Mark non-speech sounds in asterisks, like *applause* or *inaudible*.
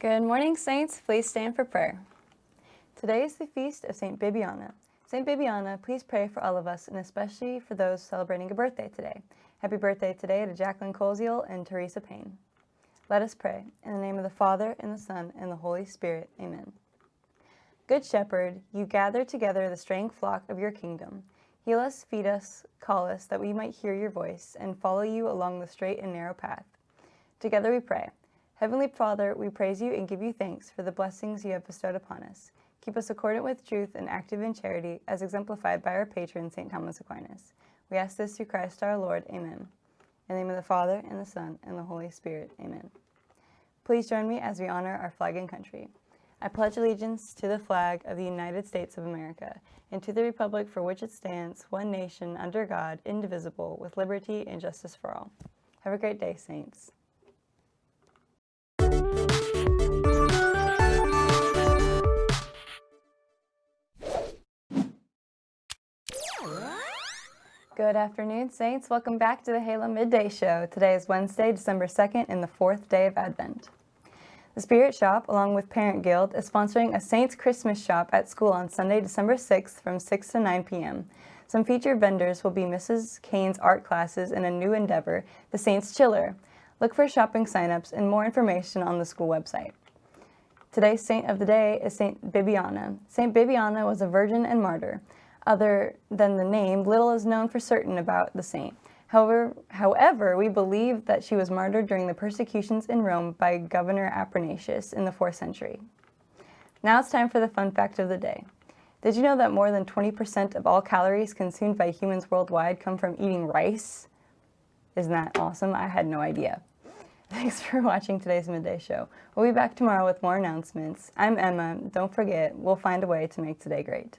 Good morning, Saints. Please stand for prayer. Today is the feast of St. Bibiana. St. Bibiana, please pray for all of us, and especially for those celebrating a birthday today. Happy birthday today to Jacqueline Colesiel and Teresa Payne. Let us pray. In the name of the Father, and the Son, and the Holy Spirit. Amen. Good Shepherd, you gather together the straying flock of your kingdom. Heal us, feed us, call us, that we might hear your voice and follow you along the straight and narrow path. Together we pray. Heavenly Father, we praise you and give you thanks for the blessings you have bestowed upon us. Keep us accordant with truth and active in charity, as exemplified by our patron, St. Thomas Aquinas. We ask this through Christ our Lord. Amen. In the name of the Father, and the Son, and the Holy Spirit. Amen. Please join me as we honor our flag and country. I pledge allegiance to the flag of the United States of America and to the republic for which it stands, one nation, under God, indivisible, with liberty and justice for all. Have a great day, Saints. Good afternoon, Saints. Welcome back to the Halo Midday Show. Today is Wednesday, December 2nd, and the fourth day of Advent. The Spirit Shop, along with Parent Guild, is sponsoring a Saints Christmas shop at school on Sunday, December 6th from 6 to 9 p.m. Some featured vendors will be Mrs. Kane's art classes and a new endeavor, the Saints Chiller. Look for shopping signups and more information on the school website. Today's saint of the day is Saint Bibiana. Saint Bibiana was a virgin and martyr. Other than the name, little is known for certain about the saint. However, however, we believe that she was martyred during the persecutions in Rome by Governor Apronatius in the 4th century. Now it's time for the fun fact of the day. Did you know that more than 20% of all calories consumed by humans worldwide come from eating rice? Isn't that awesome? I had no idea. *laughs* Thanks for watching today's Midday Show. We'll be back tomorrow with more announcements. I'm Emma. Don't forget, we'll find a way to make today great.